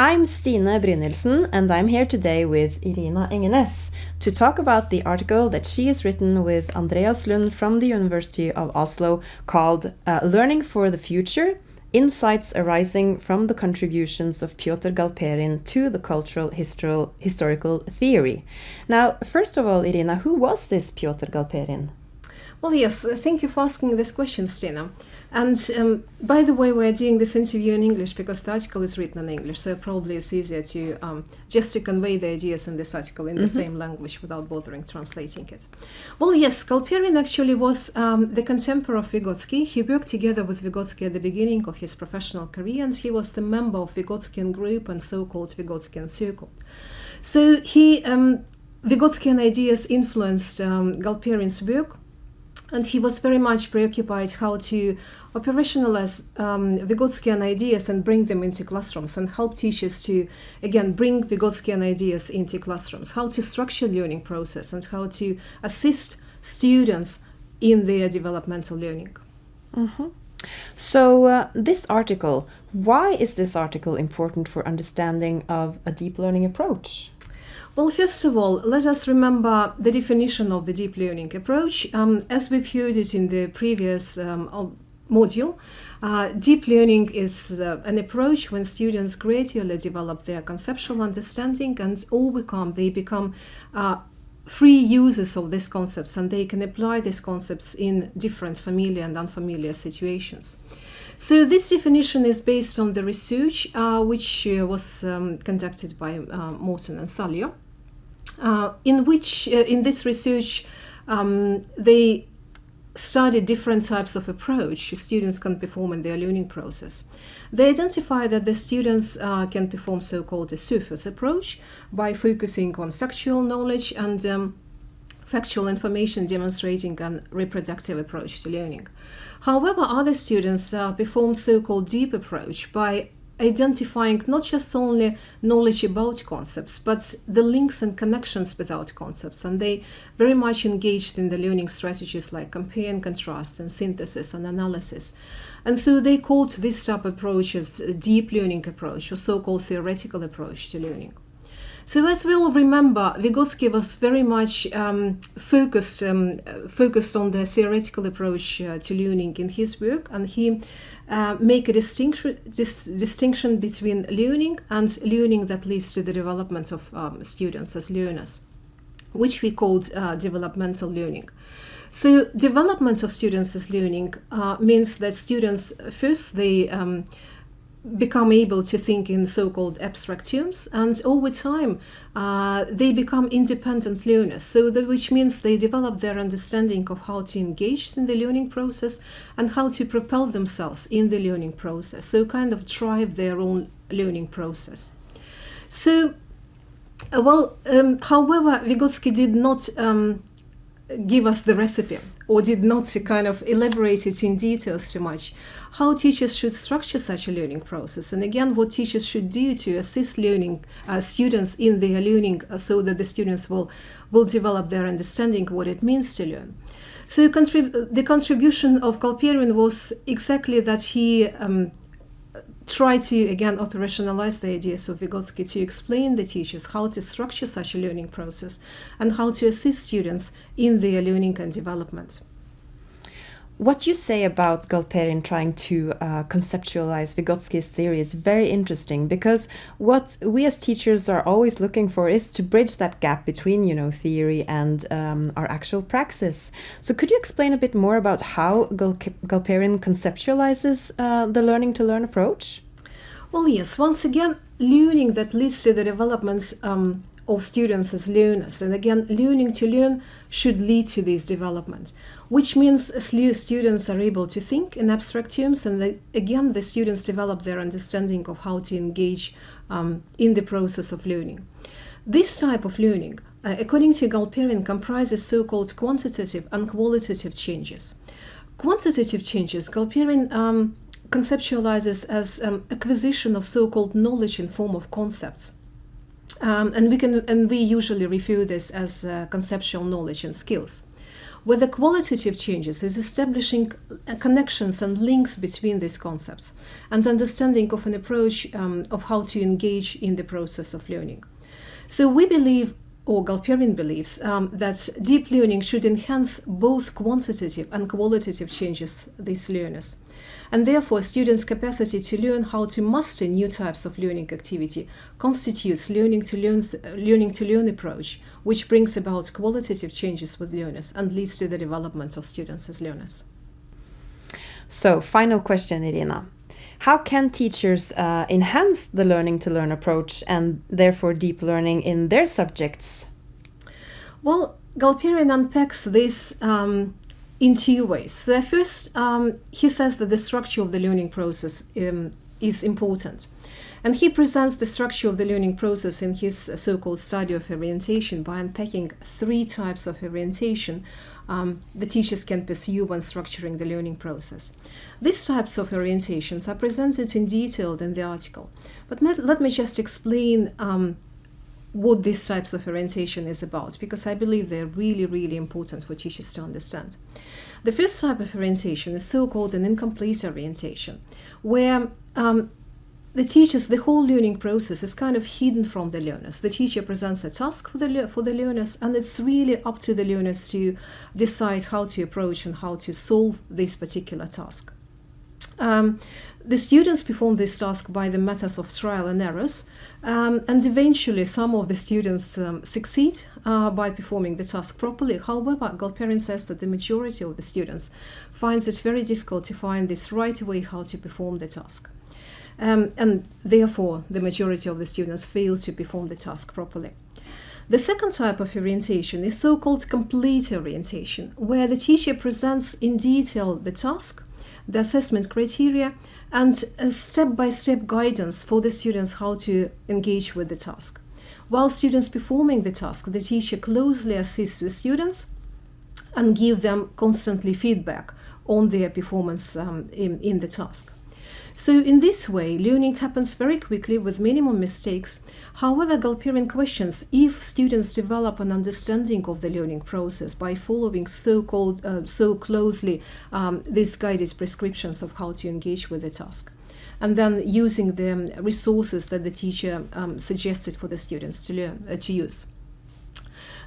I'm Stine Brynildsen, and I'm here today with Irina Engeness to talk about the article that she has written with Andreas Lund from the University of Oslo called uh, Learning for the Future Insights Arising from the Contributions of Pyotr Galperin to the Cultural Historical Theory. Now, first of all, Irina, who was this Pyotr Galperin? Well, yes, thank you for asking this question, Stina. And um, by the way, we're doing this interview in English because the article is written in English, so probably it's easier to um, just to convey the ideas in this article in mm -hmm. the mm-hmm. same language without bothering translating it. Well, yes, Galperin actually was um, the contemporary of Vygotsky. He worked together with Vygotsky at the beginning of his professional career, and he was the member of Vygotskyan group and so-called Vygotskyan circle. So he um, Vygotskyan ideas influenced um, Galperin's work and he was very much preoccupied how to operationalize um, Vygotskyan ideas and bring them into classrooms and help teachers to, again, bring Vygotskyan ideas into classrooms, how to structure learning process and how to assist students in their developmental learning. Mm -hmm. So uh, this article, why is this article important for understanding of a deep learning approach? Well, first of all, let us remember the definition of the deep learning approach. Um, as we've heard it in the previous um, module, uh, deep learning is uh, an approach when students gradually develop their conceptual understanding and overcome, they become uh, free users of these concepts and they can apply these concepts in different familiar and unfamiliar situations. So this definition is based on the research uh, which uh, was um, conducted by uh, Marton and Säljö. Uh, in which, uh, in this research, um, they studied different types of approach students can perform in their learning process. They identify that the students uh, can perform so-called a surface approach by focusing on factual knowledge and um, factual information demonstrating a reproductive approach to learning. However, other students uh, perform so-called deep approach by identifying not just only knowledge about concepts, but the links and connections without concepts. And they very much engaged in the learning strategies like compare and contrast and synthesis and analysis. And so they called this type of approach as a deep learning approach or so-called theoretical approach to learning. So as we all remember, Vygotsky was very much um, focused um, focused on the theoretical approach uh, to learning in his work, and he uh, make a distinction dis distinction between learning and learning that leads to the development of um, students as learners, which we called uh, developmental learning. So development of students as learning uh, means that students first they um, become able to think in so-called abstract terms and over time uh, they become independent learners. So that which means they develop their understanding of how to engage in the learning process and how to propel themselves in the learning process. So kind of drive their own learning process. So uh, well um, however Vygotsky did not um, give us the recipe or did not kind of elaborate it in details too much. How teachers should structure such a learning process and again what teachers should do to assist learning uh, students in their learning uh, so that the students will, will develop their understanding what it means to learn. So contrib the contribution of Galperin was exactly that he um, try to, again, operationalize the ideas of Vygotsky to explain the teachers how to structure such a learning process and how to assist students in their learning and development. What you say about Galperin trying to uh, conceptualize Vygotsky's theory is very interesting because what we as teachers are always looking for is to bridge that gap between, you know, theory and um, our actual praxis. So could you explain a bit more about how Gal Galperin conceptualizes uh, the learning to learn approach? Well, yes, once again, learning that leads to the developments um, of students as learners. And again, learning to learn should lead to this development, which means students are able to think in abstract terms. And they, again, the students develop their understanding of how to engage um, in the process of learning. This type of learning, uh, according to Galperin, comprises so-called quantitative and qualitative changes. Quantitative changes, Galperin um, conceptualizes as um, acquisition of so-called knowledge in form of concepts. Um, and we can and we usually review this as uh, conceptual knowledge and skills. where the qualitative changes is establishing connections and links between these concepts and understanding of an approach um, of how to engage in the process of learning. So we believe or Galperian believes um, that deep learning should enhance both quantitative and qualitative changes these learners. And therefore, students' capacity to learn how to master new types of learning activity constitutes learning to learn, learning to learn approach, which brings about qualitative changes with learners and leads to the development of students as learners. So, final question, Irina. How can teachers uh, enhance the learning to learn approach and therefore deep learning in their subjects? Well, Galperian unpacks this um, in two ways. First, um, he says that the structure of the learning process um, is important. And he presents the structure of the learning process in his so-called study of orientation by unpacking three types of orientation um, the teachers can pursue when structuring the learning process. These types of orientations are presented in detail in the article, but let me just explain um, what these types of orientation is about, because I believe they're really, really important for teachers to understand. The first type of orientation is so-called an incomplete orientation, where um, the teachers, the whole learning process is kind of hidden from the learners. The teacher presents a task for the, for the learners, and it's really up to the learners to decide how to approach and how to solve this particular task. Um, the students perform this task by the methods of trial and errors, um, and eventually some of the students um, succeed uh, by performing the task properly. However, Galperian says that the majority of the students finds it very difficult to find this right way how to perform the task. Um, and therefore, the majority of the students fail to perform the task properly. The second type of orientation is so-called complete orientation, where the teacher presents in detail the task, the assessment criteria, and a step-by-step guidance for the students how to engage with the task. While students performing the task, the teacher closely assists the students and give them constantly feedback on their performance um, in, in the task. So in this way, learning happens very quickly with minimum mistakes. However, Galperian questions if students develop an understanding of the learning process by following so-called uh, so closely um, these guided prescriptions of how to engage with the task and then using the resources that the teacher um, suggested for the students to learn uh, to use.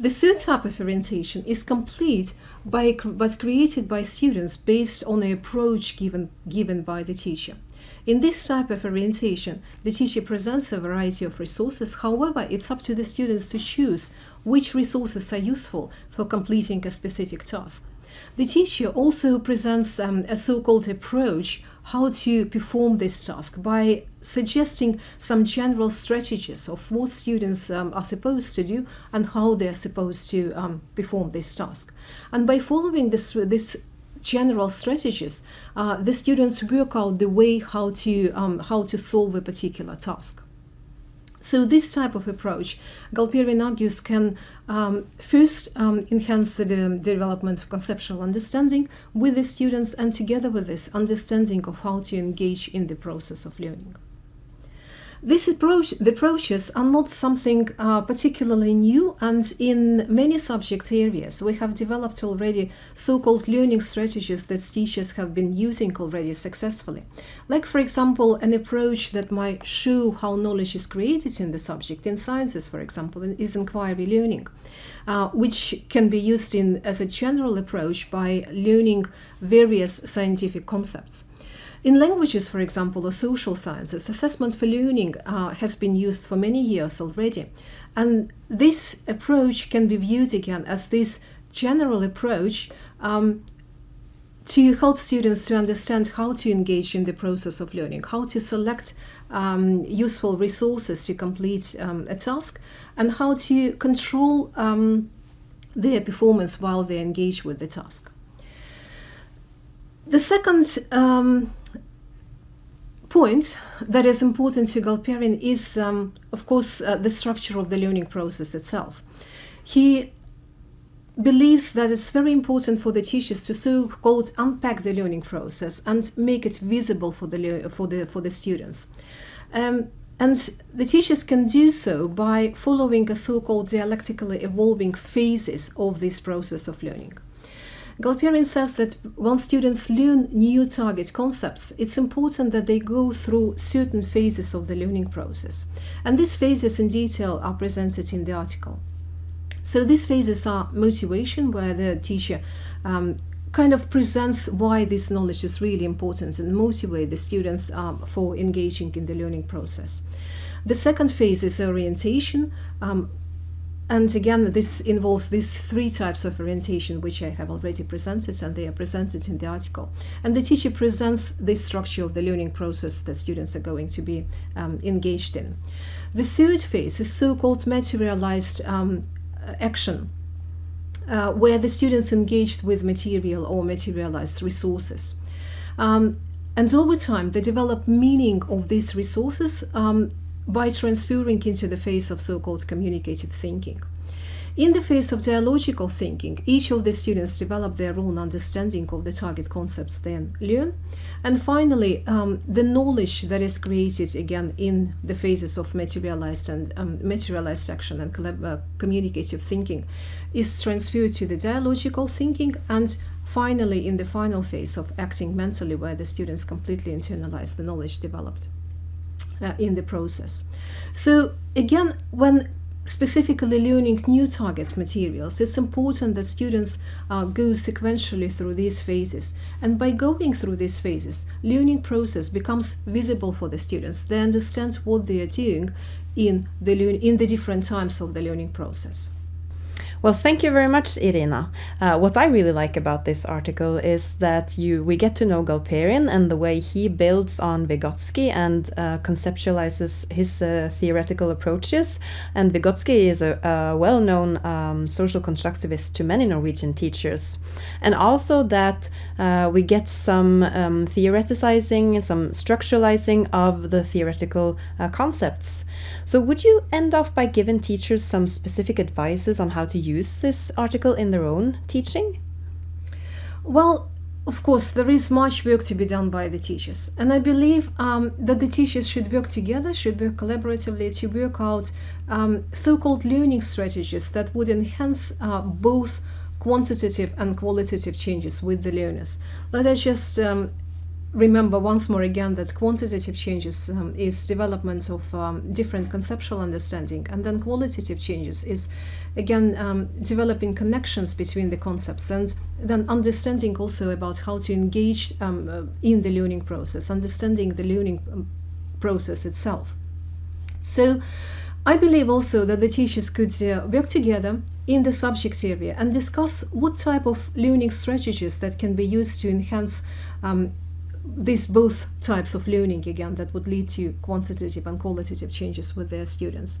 The third type of orientation is complete by, but created by students based on the approach given, given by the teacher. In this type of orientation, the teacher presents a variety of resources. However, it's up to the students to choose which resources are useful for completing a specific task. The teacher also presents um, a so-called approach how to perform this task by suggesting some general strategies of what students um, are supposed to do and how they are supposed to um, perform this task. And by following this, this general strategies, uh, the students work out the way how to, um, how to solve a particular task. So this type of approach, Galperian argues, can um, first um, enhance the de development of conceptual understanding with the students and together with this understanding of how to engage in the process of learning. This approach, the approaches are not something uh, particularly new and in many subject areas we have developed already so-called learning strategies that teachers have been using already successfully. Like for example an approach that might show how knowledge is created in the subject in sciences for example is inquiry learning. Uh, which can be used in as a general approach by learning various scientific concepts. In languages, for example, or social sciences, assessment for learning uh, has been used for many years already. And this approach can be viewed again as this general approach um, to help students to understand how to engage in the process of learning, how to select um, useful resources to complete um, a task, and how to control um, their performance while they engage with the task. The second um, point that is important to Galperian is, um, of course, uh, the structure of the learning process itself. He believes that it's very important for the teachers to so-called unpack the learning process and make it visible for the, for the, for the students. Um, and the teachers can do so by following a so-called dialectically evolving phases of this process of learning. Galperian says that when students learn new target concepts, it's important that they go through certain phases of the learning process. And these phases in detail are presented in the article. So these phases are motivation, where the teacher um, kind of presents why this knowledge is really important and motivate the students um, for engaging in the learning process. The second phase is orientation. Um, and again, this involves these three types of orientation, which I have already presented, and they are presented in the article. And the teacher presents the structure of the learning process that students are going to be um, engaged in. The third phase is so-called materialized um, action, uh, where the students engaged with material or materialized resources. Um, and over time, they develop meaning of these resources um, by transferring into the phase of so-called communicative thinking. In the phase of dialogical thinking, each of the students develop their own understanding of the target concepts then learn. And finally, um, the knowledge that is created again in the phases of materialized and um, materialized action and uh, communicative thinking is transferred to the dialogical thinking and finally in the final phase of acting mentally where the students completely internalize the knowledge developed uh, in the process. So again, when specifically learning new target materials, it's important that students uh, go sequentially through these phases. And by going through these phases, learning process becomes visible for the students. They understand what they are doing in the, in the different times of the learning process. Well, thank you very much, Irina. Uh, what I really like about this article is that you we get to know Galperian and the way he builds on Vygotsky and uh, conceptualizes his uh, theoretical approaches. And Vygotsky is a, a well-known um, social constructivist to many Norwegian teachers. And also that uh, we get some um, theoreticizing, some structuralizing of the theoretical uh, concepts. So would you end off by giving teachers some specific advices on how to use this article in their own teaching? Well, of course, there is much work to be done by the teachers. And I believe um, that the teachers should work together, should work collaboratively to work out um, so-called learning strategies that would enhance uh, both quantitative and qualitative changes with the learners. Let us just um, remember once more again that quantitative changes um, is development of um, different conceptual understanding and then qualitative changes is again um, developing connections between the concepts and then understanding also about how to engage um, uh, in the learning process understanding the learning um, process itself. So I believe also that the teachers could uh, work together in the subject area and discuss what type of learning strategies that can be used to enhance um, these both types of learning again that would lead to quantitative and qualitative changes with their students.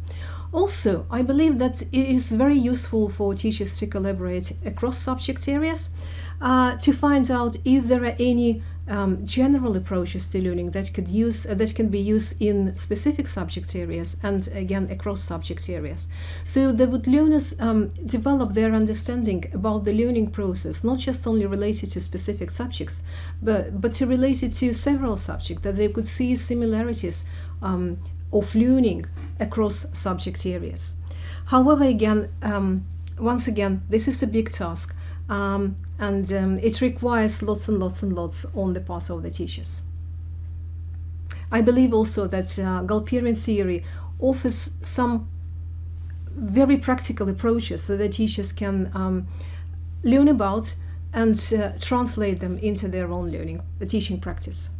Also, I believe that it is very useful for teachers to collaborate across subject areas uh, to find out if there are any um, general approaches to learning that could use uh, that can be used in specific subject areas and again across subject areas. So that would learners um, develop their understanding about the learning process, not just only related to specific subjects, but but to related to several subjects that they could see similarities um, of learning across subject areas. However, again, um, once again, this is a big task um, and um, it requires lots and lots and lots on the part of the teachers. I believe also that uh, Galperian theory offers some very practical approaches that the teachers can um, learn about and uh, translate them into their own learning, the teaching practice.